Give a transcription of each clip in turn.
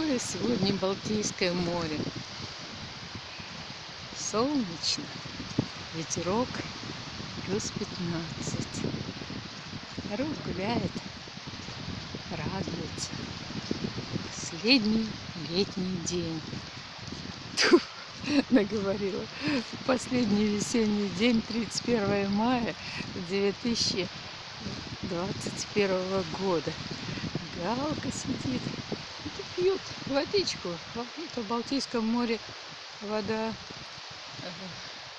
Какое сегодня Балтийское море. Солнечно, ветерок плюс 15. Народ гуляет, радуется. Последний летний день. Тьфу, наговорила. Последний весенний день, 31 мая 2021 года. Галка сидит пьют водичку. В Балтийском море вода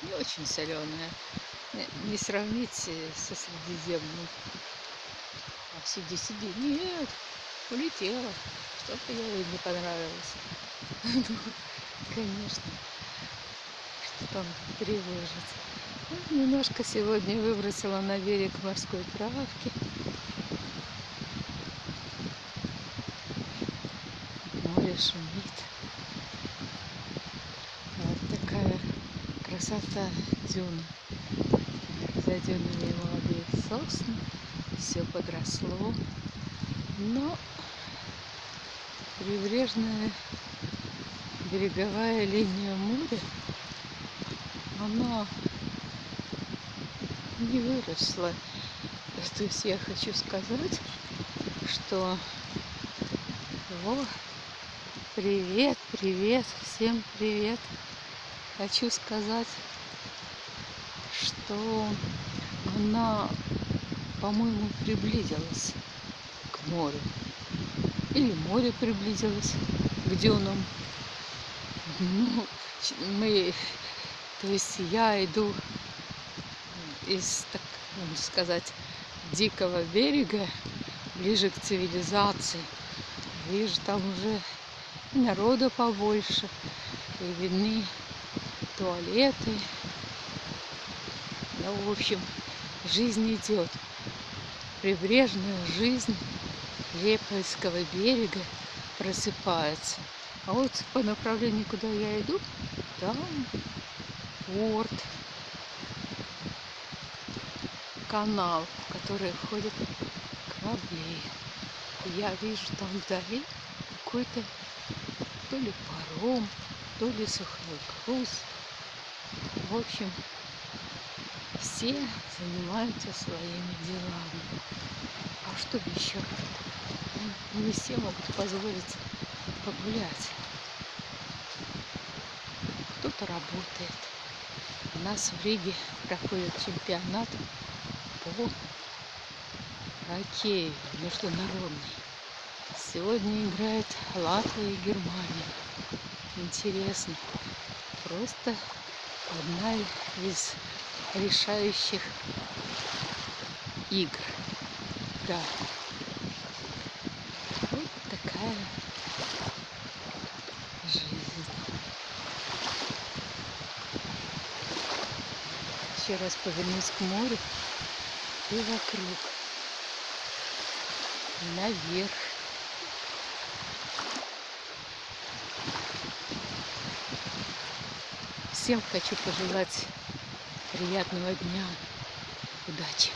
не очень соленая. Не сравнить со Средиземным. А сиди, сиди. Нет, улетела. Что-то ей не понравилось. Ну, конечно, что там тревожит. Ну, немножко сегодня выбросила на берег морской травки. Море шумит. Вот такая красота дюна. За дюнами молодые сосны, все подросло. Но прибрежная береговая линия моря, она не выросла. То есть я хочу сказать, что его Привет, привет, всем привет. Хочу сказать, что она, по-моему, приблизилась к морю. Или море приблизилось к дюнам. Ну, мы, то есть я иду из, так сказать, дикого берега ближе к цивилизации. Вижу, там уже народу побольше, и видны туалеты. Ну, в общем, жизнь идет. Прибрежная жизнь Лепольского берега просыпается. А вот по направлению, куда я иду, там порт, канал, в который ходят корабли. Я вижу там вдали какой-то то ли паром, то ли сухой груз. В общем, все занимаются своими делами. А что еще? Не все могут позволить погулять. Кто-то работает. У нас в Риге проходит чемпионат по хоккею международный. Сегодня играет Латвия и Германия. Интересно. Просто одна из решающих игр. Да. Вот такая жизнь. Еще раз повернусь к морю и вокруг. Наверх. Всем хочу пожелать приятного дня, удачи.